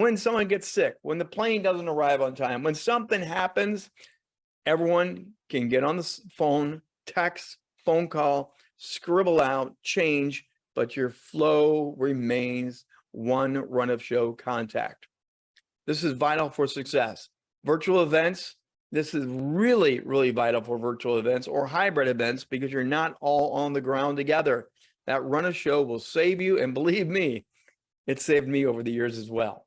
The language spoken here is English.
when someone gets sick, when the plane doesn't arrive on time, when something happens, everyone can get on the phone, text, phone call, scribble out, change, but your flow remains one run of show contact. This is vital for success. Virtual events, this is really, really vital for virtual events or hybrid events because you're not all on the ground together. That run of show will save you. And believe me, it saved me over the years as well.